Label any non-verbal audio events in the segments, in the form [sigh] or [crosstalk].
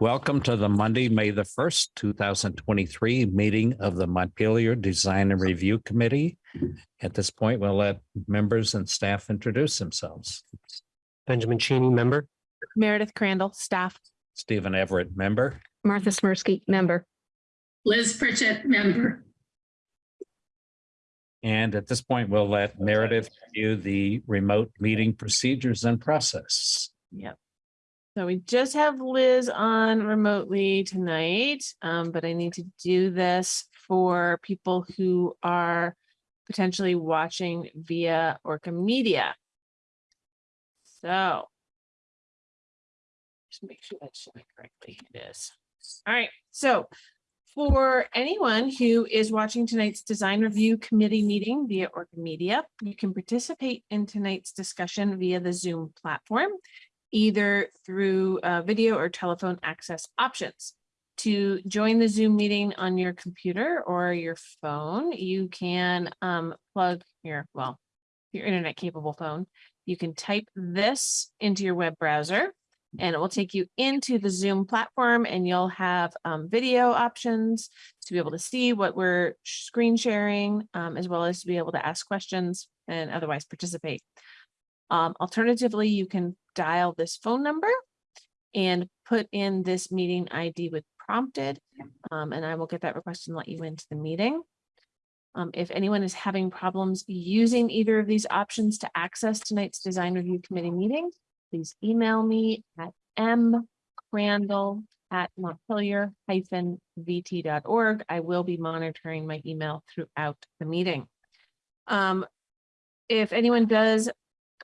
Welcome to the Monday, May the first, two thousand twenty-three meeting of the Montpelier Design and Review Committee. At this point, we'll let members and staff introduce themselves. Benjamin Cheney, member. Meredith Crandall, staff. Stephen Everett, member. Martha Smirsky, member. Liz Pritchett, member. And at this point, we'll let Meredith review the remote meeting procedures and process. Yep. So we just have Liz on remotely tonight, um, but I need to do this for people who are potentially watching via Orca Media. So. Just make sure that's showing correctly. It is. All right, so for anyone who is watching tonight's design review committee meeting via Orca Media, you can participate in tonight's discussion via the Zoom platform, either through uh, video or telephone access options. To join the Zoom meeting on your computer or your phone, you can um, plug your, well, your internet capable phone. You can type this into your web browser and it will take you into the Zoom platform and you'll have um, video options to be able to see what we're screen sharing, um, as well as to be able to ask questions and otherwise participate. Um, alternatively, you can dial this phone number and put in this meeting ID with prompted, um, and I will get that request and let you into the meeting. Um, if anyone is having problems using either of these options to access tonight's design review committee meeting, please email me at mcrandall@montpelier-vt.org. I will be monitoring my email throughout the meeting. Um, if anyone does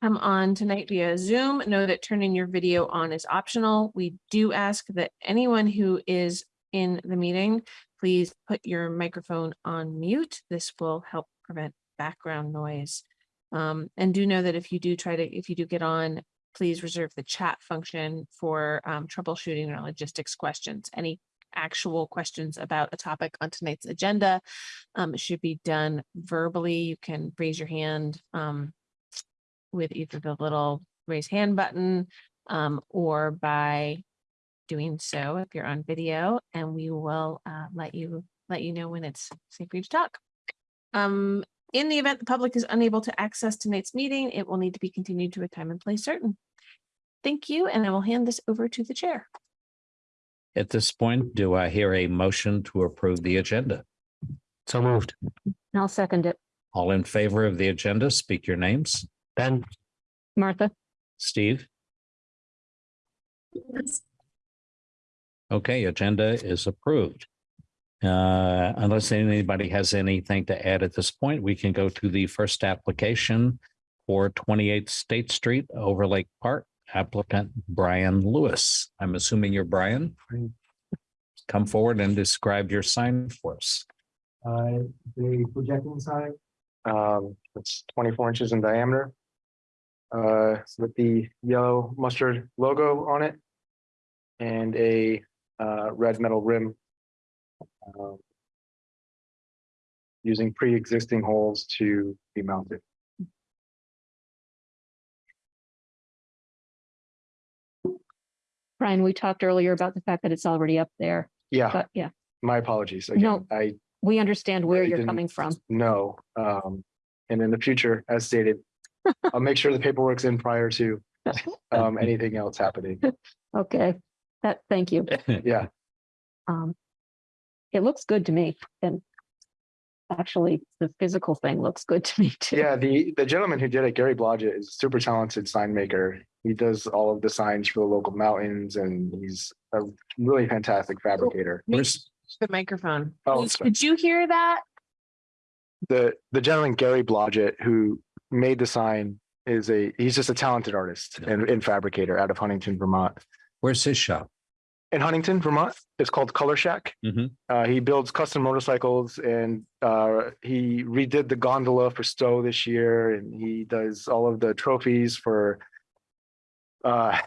come on tonight via Zoom, know that turning your video on is optional. We do ask that anyone who is in the meeting, please put your microphone on mute. This will help prevent background noise. Um, and do know that if you do try to, if you do get on, please reserve the chat function for um, troubleshooting or logistics questions. Any actual questions about a topic on tonight's agenda um, should be done verbally. You can raise your hand um, with either the little raise hand button um, or by doing so if you're on video and we will uh, let you let you know when it's safe for you to talk. Um, in the event the public is unable to access tonight's meeting, it will need to be continued to a time and place certain. Thank you, and I will hand this over to the chair. At this point, do I hear a motion to approve the agenda? So moved. I'll second it. All in favor of the agenda, speak your names. Ben, Martha, Steve? Okay, agenda is approved. Uh, unless anybody has anything to add at this point, we can go to the first application for twenty-eighth State Street, Overlake Park, applicant Brian Lewis. I'm assuming you're Brian? Come forward and describe your sign for us. Uh, the projecting sign, um, it's twenty-four inches in diameter. Uh, with the yellow mustard logo on it. And a, uh, red metal rim. um, Using pre-existing holes to be mounted. Brian, we talked earlier about the fact that it's already up there, Yeah, but yeah, my apologies. No. I we understand where Really you're coming from. No. um, and in the future, as stated. I'll make sure the paperwork's in prior to, [laughs] um, anything else happening. Okay, that, thank you. [laughs] Yeah, Um, it looks good to me and actually the physical thing looks good to me too. Yeah, the, the gentleman who did it, Gary Blodgett, is a super talented sign maker. He does all of the signs for the local mountains and he's a really fantastic fabricator. Where's, The microphone. Oh, Did- sorry. Did you hear that? The, the gentleman, Gary Blodgett, who made the sign is a, he's just a talented artist and, and fabricator out of Huntington, Vermont. where's his shop? In Huntington, Vermont, it's called Color Shack. Mhm. Uh, he builds custom motorcycles and, uh, he redid the gondola for Stowe this year and he does all of the trophies for, uh,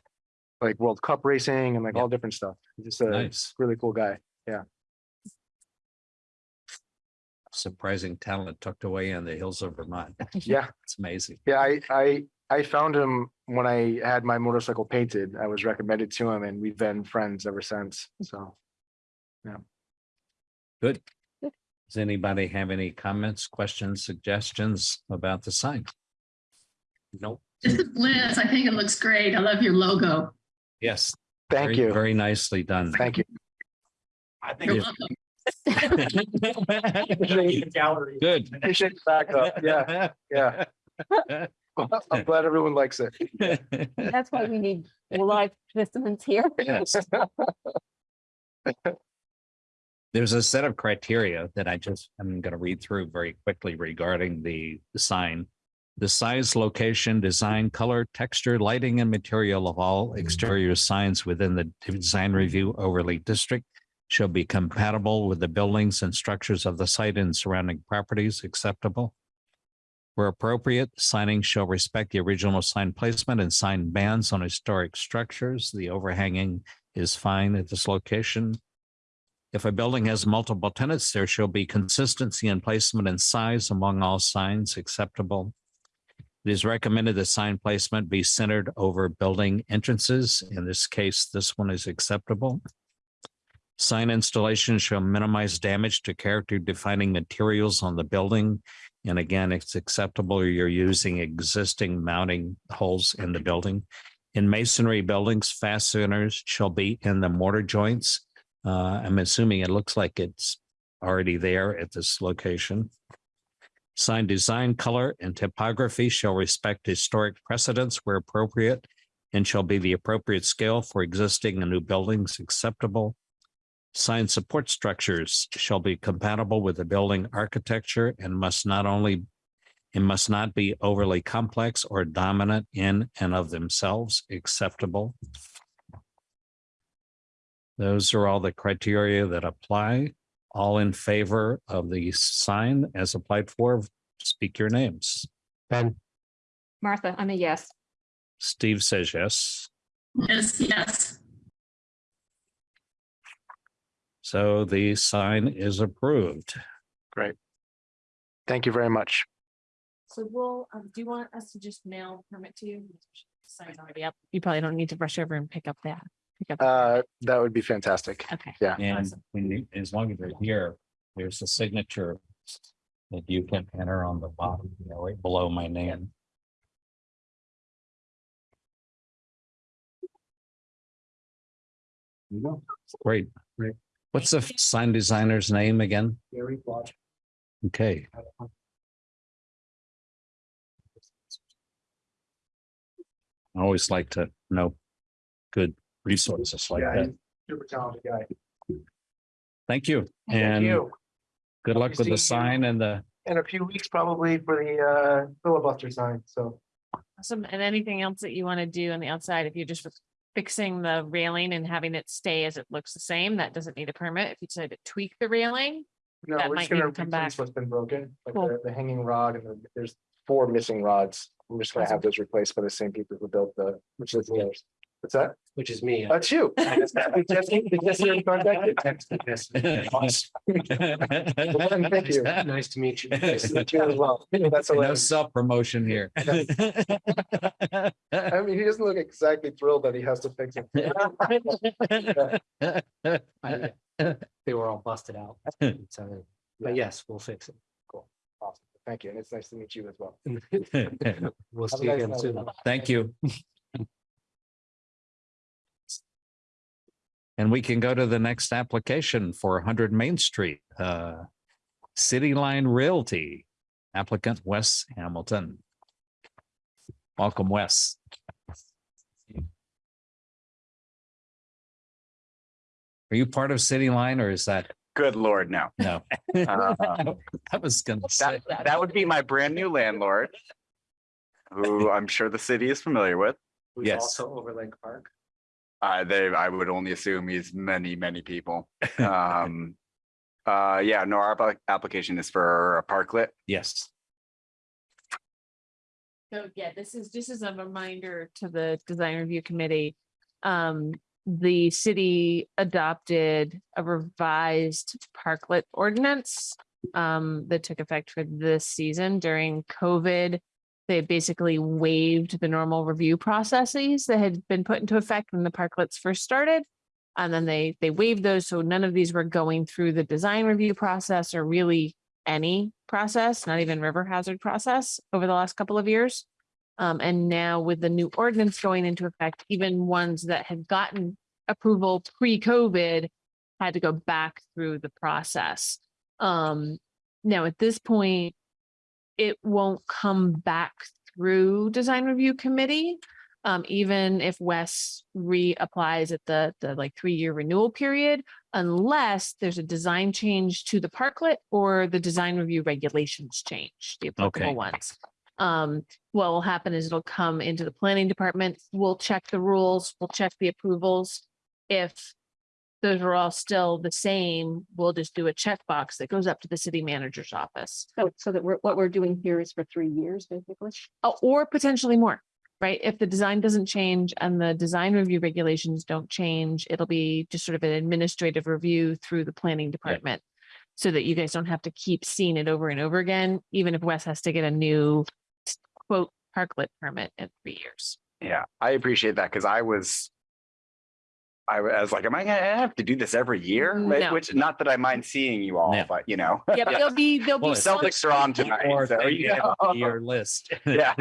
like World Cup racing and like Yeah. all different stuff. He's just a Nice, really cool guy. Surprising talent tucked away in the hills of Vermont. [laughs] Yeah, It's amazing. yeah, I, I, I found him when I had my motorcycle painted. I was recommended to him and we've been friends ever since. So. Yeah. Good. Does anybody have any comments, questions, suggestions about the sign? Nope. This [laughs] is Liz. I think it looks great. I love your logo. Yes. Thank very- you. Very nicely done. Thank you. You're Yeah. Welcome. Good. Appreciate the backup. Yeah, yeah. [laughs] I'm glad everyone likes it. That's why we need live participants here. Yes. There's a set of criteria that I just, I'm going to read through very quickly regarding the the sign. The size, location, design, color, texture, lighting, and material of all exterior signs within the design review overlay district shall be compatible with the buildings and structures of the site and surrounding properties acceptable. Where appropriate, signing shall respect the original sign placement and sign bands on historic structures. The overhanging is fine at this location. If a building has multiple tenants, there shall be consistency in placement and size among all signs acceptable. It is recommended that sign placement be centered over building entrances. In this case, this one is acceptable. Sign installation shall minimize damage to character defining materials on the building. And again, it's acceptable. You're using existing mounting holes in the building. In masonry buildings, fasteners shall be in the mortar joints. Uh, I'm assuming it looks like it's already there at this location. Sign design, color, and typography shall respect historic precedents where appropriate and shall be the appropriate scale for existing and new buildings acceptable. Sign support structures shall be compatible with the building architecture and must not only it must not be overly complex or dominant in and of themselves acceptable. Those are all the criteria that apply. All in favor of the sign as applied for, speak your names. Ben, Martha, I'm a yes. Steve says yes. Yes, yes. So the sign is approved. Great. Thank you very much. So we'll, um, do you want us to just mail the permit to you? Sign's already up. You probably don't need to rush over and pick up that. pick up the Uh, that would be fantastic. Okay. yeah. And Awesome. when you, as long as they're here, there's a signature that you can enter on the bottom, you know, right below my name. Great. Great. What's the sign designer's name again? Gary Blodgett. Okay. I always like to know good resources like Yeah, that. he's super talented guy. Thank you. Thank And you. good luck with the seeing you. sign and the, In a few weeks, probably for the uh filibuster sign, so. Awesome. And anything else that you want to do on the outside, if you're just fixing the railing and having it stay as it looks the same, that doesn't need a permit. If you decide to tweak the railing, No, That we're might just need gonna to come replace back. what's been broken, like Cool. the, the hanging rod and the- there's four missing rods. I'm just gonna have those replaced by the same people who built the, which is the others. What's that? Which is me. That's you. [laughs] Just- just- just. [laughs] [laughs] Thank you. Nice to meet you. Nice to meet you as well. That's a no hilarious. self-promotion here. I mean, he doesn't look exactly thrilled that he has to fix it. They were all busted out. So, but yes, we'll fix it. Awesome. Thank you. And it's nice to meet you as well. We'll Have a see you nice again night. soon. Thank you. And we can go to the next application for one hundred Main Street, uh, City Line Realty, applicant Wes Hamilton. Welcome, Wes. Are you part of City Line or is that, Good lord, no. no? [laughs] Uh, I was gonna say. That, that would be my brand new landlord. Who I'm sure the city is familiar with. Who's Yes. Also over Lake Park. Uh, they, I would only assume he's many, many people. [laughs] Um, uh, yeah, no, our application is for a parklet. Yes, So yeah, this is, this is a reminder to the design review committee. Um, the city adopted a revised parklet ordinance. Um, that took effect for this season during COVID. They basically waived the normal review processes that had been put into effect when the parklets first started. And then they, they waived those, so none of these were going through the design review process or really any process, not even river hazard process over the last couple of years. Um, and now with the new ordinance going into effect, even ones that had gotten approval pre-COVID had to go back through the process. Um, now at this point, it won't come back through design review committee. Um, even if Wes reapplies at the, the like three-year renewal period, unless there's a design change to the parklet or the design review regulations change, the applicable Okay. ones. Um, what will happen is it'll come into the planning department. We'll check the rules, we'll check the approvals. If those are all still the same, we'll just do a checkbox that goes up to the city manager's office. So, so that we're, what we're doing here is for three years, basically. Oh, or potentially more, right? If the design doesn't change and the design review regulations don't change, it'll be just sort of an administrative review through the planning department. So that you guys don't have to keep seeing it over and over again, even if Wes has to get a new quote parklet permit in three years. Yeah, I appreciate that because I was. I was like, am I gonna have to do this every year? Right? No. Which, not that I mind seeing you all, No. but you know. Yeah, [laughs] but there'll be, there'll Well, be Celtics are on tonight. Or so, you have know. Your list. [laughs] [laughs] Yeah,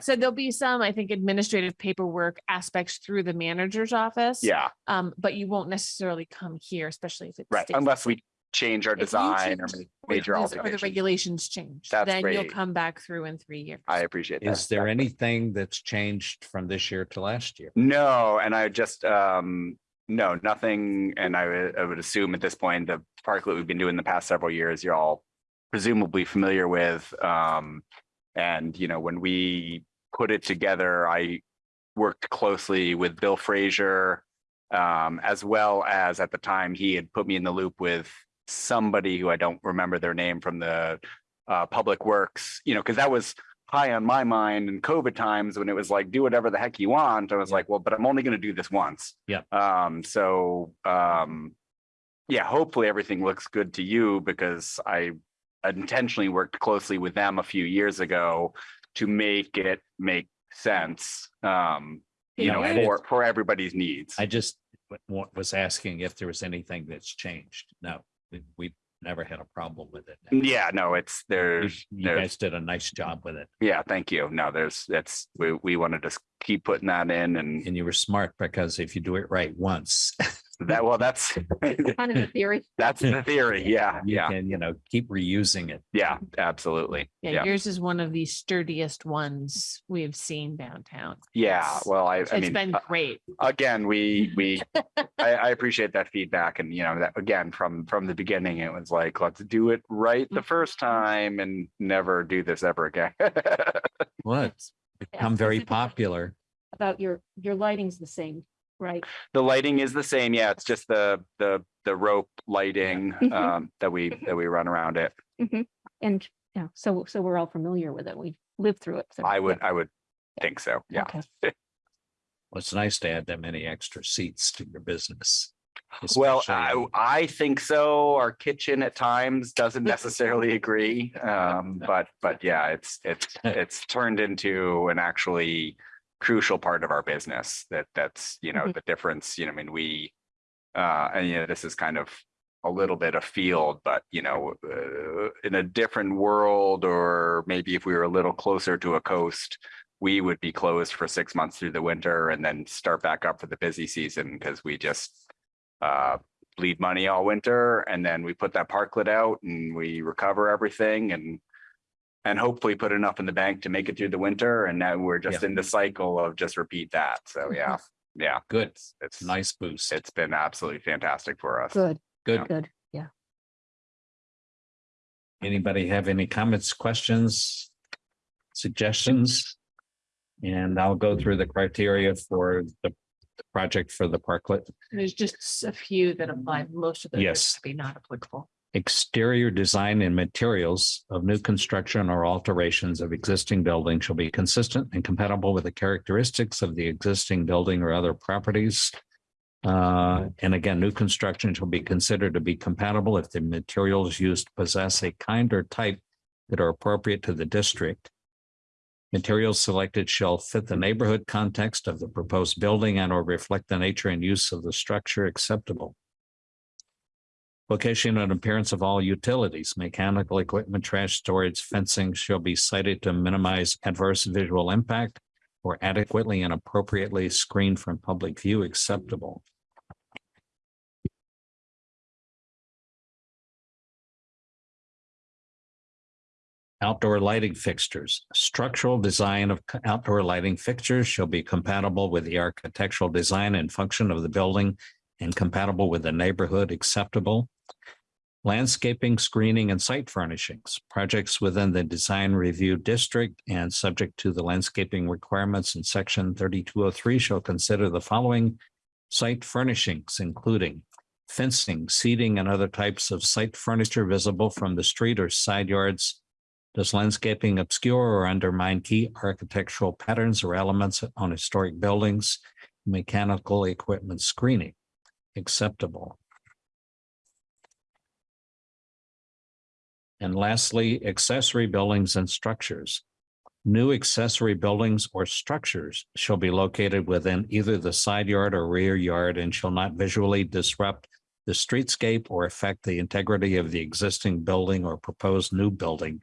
so there'll be some, I think, administrative paperwork aspects through the manager's office. yeah, Um, but you won't necessarily come here, especially if it's. right. Unless we change our If design or change Or major the- Or the regulations change, That's then you'll come back through in three years. I appreciate that. Is there Exactly. anything that's changed from this year to last year? No, and I just, um, no, nothing, and I would, I would assume at this point, the parklet we've been doing the past several years, you're all presumably familiar with, um, and, you know, when we put it together, I worked closely with Bill Fraser, um, as well as at the time, he had put me in the loop with somebody who I don't remember their name from the uh, Public Works, you know, because that was high on my mind in COVID times when it was like, do whatever the heck you want. I was Yeah. like, well, but I'm only going to do this once. Yeah. Um, so, um, yeah, hopefully everything looks good to you because I intentionally worked closely with them a few years ago to make it make sense. Um, you Yeah, know, for, for everybody's needs. I just wa- wa- was asking if there was anything that's changed. No, we- we never had a problem with it. Yeah, no, it's You there's, you there's guys did a nice job with it Yeah, thank you. No, there's, that's, we, we want to just keep putting that in and and you were smart because if you do it right once, [laughs] that, well, that's, Kind of a theory. [laughs] that's the theory. [laughs] Yeah, you yeah, can, you know, keep reusing it. yeah, absolutely. Yeah, Yeah, yours is one of the sturdiest ones we have seen downtown. yeah. It's- Well, I, I It's mean, been uh, great. again, we, we, I, I appreciate that feedback and, you know, that, again, from, from the beginning, it was like, let's do it right the first time and never do this ever again. Well, it's become very popular. About your, your lighting's the same, right? The lighting is the same. Yeah, it's just the, the, the rope lighting, Mhm. um, that we, that we run around it. And, yeah, so, so we're all familiar with it. We lived through it. so, I would, yeah, I would think so. Yeah. okay. [laughs] Well, It's nice to add that many extra seats to your business. Well, I, I think so. Our kitchen at times doesn't necessarily agree. Um, [laughs] but, but yeah, it's, it's, [laughs] it's turned into an actually crucial part of our business that, that's, you know, Mhm. the difference, you know, I mean, we, uh, and you know, this is kind of a little bit of field, but you know, uh, in a different world, or maybe if we were a little closer to a coast, we would be closed for six months through the winter and then start back up for the busy season because we just uh, bleed money all winter and then we put that parklet out and we recover everything and and hopefully put enough in the bank to make it through the winter. And now we're just in the cycle of just repeat that. So yeah, yeah, Good, it's nice boost. It's been absolutely fantastic for us. Good, Good. good, yeah. Anybody have any comments, questions, suggestions? And I'll go through the criteria for the the project for the parklet. There's just a few that apply. Most of those Yes. to be not applicable. Exterior design and materials of new construction or alterations of existing building shall be consistent and compatible with the characteristics of the existing building or other properties. Uh, and again, new construction shall be considered to be compatible if the materials used possess a kind or type that are appropriate to the district. Materials selected shall fit the neighborhood context of the proposed building and or reflect the nature and use of the structure acceptable. Location and appearance of all utilities, mechanical equipment, trash storage, fencing shall be cited to minimize adverse visual impact or adequately and appropriately screened from public view acceptable. Outdoor lighting fixtures. Structural design of outdoor lighting fixtures shall be compatible with the architectural design and function of the building and compatible with the neighborhood acceptable. Landscaping, screening, and site furnishings. Projects within the design review district and subject to the landscaping requirements in section thirty-two oh three shall consider the following site furnishings, including fencing, seating, and other types of site furniture visible from the street or side yards does landscaping obscure or undermine key architectural patterns or elements on historic buildings? Mechanical equipment screening acceptable. And lastly, accessory buildings and structures. New accessory buildings or structures shall be located within either the side yard or rear yard and shall not visually disrupt the streetscape or affect the integrity of the existing building or proposed new building.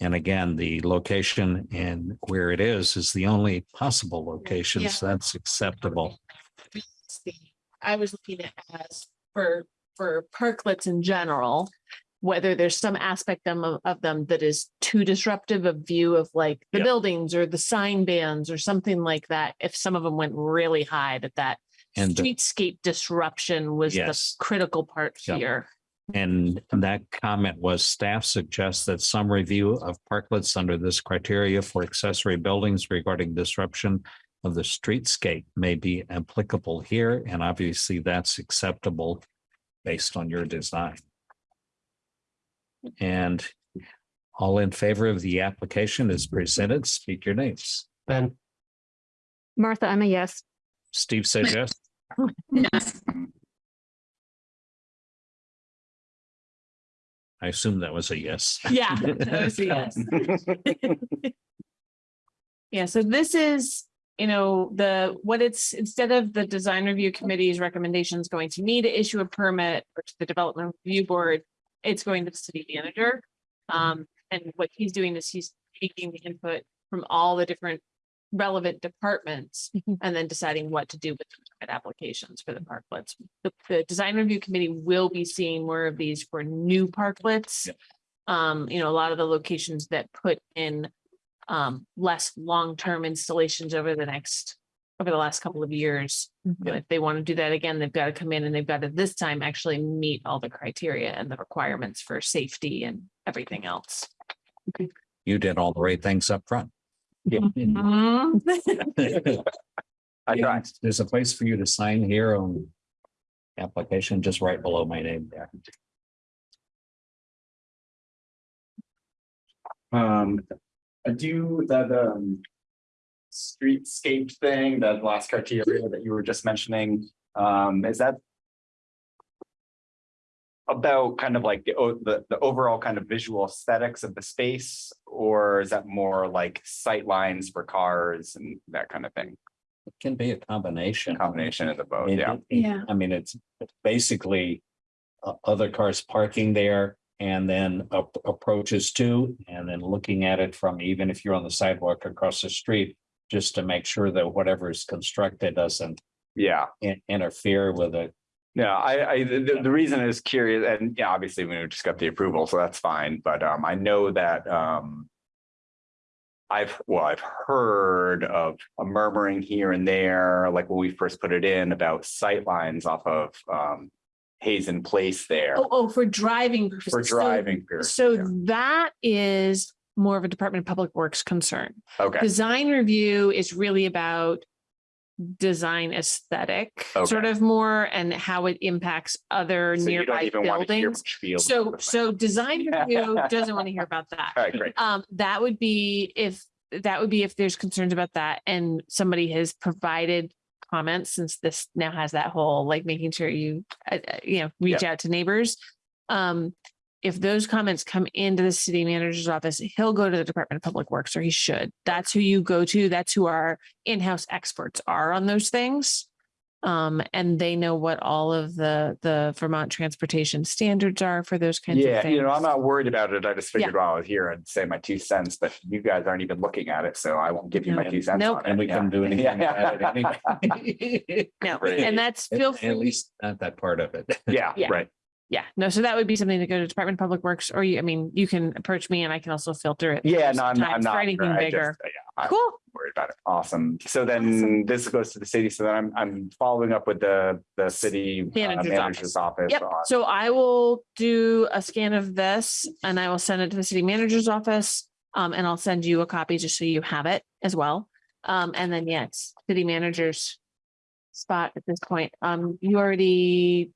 And again, the location and where it is is the only possible location, Yeah. so that's acceptable. I was looking at as for, for parklets in general, whether there's some aspect them of, of them that is too disruptive of view of like the Yep. buildings or the sign bands or something like that. If some of them went really high, that that And the- streetscape disruption was the Yes. critical part Yep. here. And that comment was staff suggests that some review of parklets under this criteria for accessory buildings regarding disruption of the streetscape may be applicable here, and obviously that's acceptable based on your design. And all in favor of the application is presented, speak your names. Ben, Martha, I'm a yes. Steve says yes. Yes, I assume that was a yes. Yeah. that [laughs] was a yes. [laughs] Yeah, so this is, you know, the, what it's, instead of the design review committee's recommendations going to me to issue a permit or to the development review board, it's going to the city manager. Um, and what he's doing is he's taking the input from all the different relevant departments Mhm. and then deciding what to do with the applications for the parklets. The, the design review committee will be seeing more of these for new parklets. Yep. Um, you know, a lot of the locations that put in um, less long-term installations over the next, over the last couple of years. Mhm. If they want to do that again, they've got to come in and they've got to this time actually meet all the criteria and the requirements for safety and everything else. You did all the right things up front. Yeah. [laughs] Mhm. I tried. There's a place for you to sign here on application, just right below my name there. Um, I do that, um. Streetscape thing, that last criteria that you were just mentioning, um, is that? About kind of like the, the, the overall kind of visual aesthetics of the space, or is that more like sight lines for cars and that kind of thing? It can be a combination. Combination of the both, It- yeah. it- Yeah. I mean, it's it's basically uh, other cars parking there and then ap- approaches to, and then looking at it from, even if you're on the sidewalk across the street, just to make sure that whatever is constructed doesn't Yeah. in- interfere with it. No, I, I, the, the- reason is curious, and yeah, obviously we just got the approval, so that's fine, but, um, I know that, um. I've, well, I've heard of a murmuring here and there, like when we first put it in about sight lines off of, um. Hazen Place there Oh, oh, for driving. purposes. for So- driving. period, So yeah. that is more of a Department of Public Works concern. Okay, Design review is really about design aesthetic, sort of more, and how it impacts other so nearby even want to hear buildings. So, so design review doesn't want to hear [laughs] about that. All right, great. Um, that would be if, that would be if there's concerns about that and somebody has provided comments, since this now has that whole, like, making sure you, uh, uh, you know, reach out to neighbors. Um, if those comments come into the city manager's office, he'll go to the Department of Public Works or he should. That's who you go to. That's who our in-house experts are on those things. Um, and they know what all of the, the Vermont transportation standards are for those kinds of things. Yeah, things. you know, I'm not worried about it. I just Yeah. figured while I was here, I'd say my two cents, but you guys aren't even looking at it, so I won't give you my two cents. Nope. on it. And we Yeah. couldn't do anything about it Yeah. [laughs] anyway. No, Right. and that's At feel at free. least not that part of it. Yeah, Yeah. right. Yeah, no, so that would be something to go to Department of Public Works, or you, I mean, you can approach me and I can also filter it. Yeah, no, I'm not, I'm not. For anything I bigger. just- yeah, I'm Cool. worried about it. Awesome. So then Awesome. this goes to the city. So then I'm, I'm following up with the, the city uh, Manager's manager's office. Yep, on- so I will do a scan of this and I will send it to the city manager's office. Um, and I'll send you a copy just so you have it as well. Um, and then, yeah, it's city manager's spot at this point. Um, you already.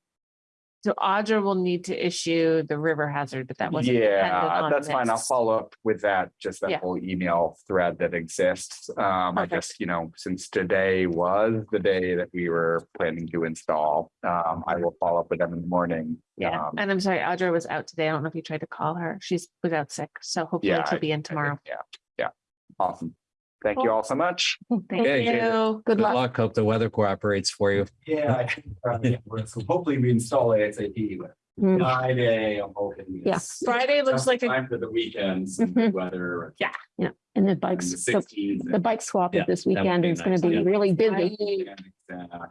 So Audra will need to issue the river hazard, but that wasn't. Yeah, that's fine. I'll follow up with that, just Yeah. that whole email thread that exists. Um, I Perfect. just, you know, since today was the day that we were planning to install, um, I will follow up with them in the morning. Yeah, Um, and I'm sorry, Audra was out today. I don't know if you tried to call her. She's was out sick, so hopefully Yeah, she'll be in tomorrow. Yeah, yeah. Awesome. Thank you all so much. Thank Okay. you. Good luck. Hope the weather cooperates for you. Yeah, I think, we're- so hopefully we install ASAP, but Mm. Friday, I'm hoping. Yeah. it's Friday looks just like a, Time for the weekends and the weather. Yeah. And the And bikes, the the sixties. the bike swap Yeah, is this that would weekend. be It's gonna be yeah. really busy.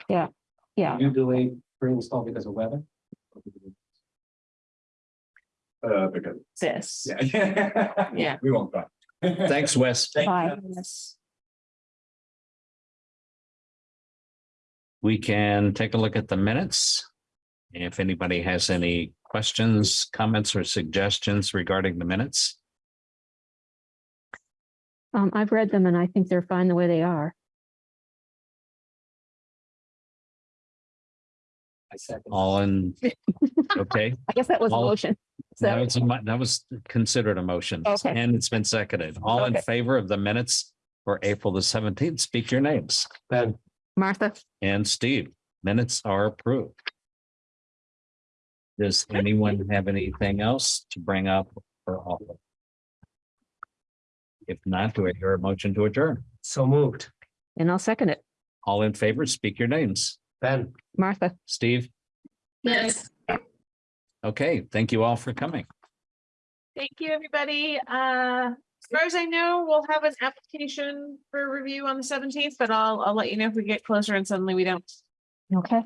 Yeah. Yeah. You delayed for install because of weather? Uh, because. this. Yeah. [laughs] Yeah. We won't go. Thanks, Wes. [laughs] Bye. Yes. We can take a look at the minutes. If anybody has any questions, comments, or suggestions regarding the minutes. Um, I've read them and I think they're fine the way they are. I second. All in, [laughs] okay, I guess that was a All- motion. that So, was, a mo- that was considered a motion. Okay. And it's been seconded. All in Okay. favor of the minutes for April the seventeenth, speak your names. Ben, Martha, And Steve, minutes are approved. Does anyone have anything else to bring up or offer? If not, do I hear a motion to adjourn? so moved. and I'll second it. All in favor, speak your names. Ben. Martha. Steve? Yes. Okay, thank you all for coming. Thank you, everybody. Uh, as far as I know, we'll have an application for review on the seventeenth, but I'll, I'll let you know if we get closer and suddenly we don't. Okay.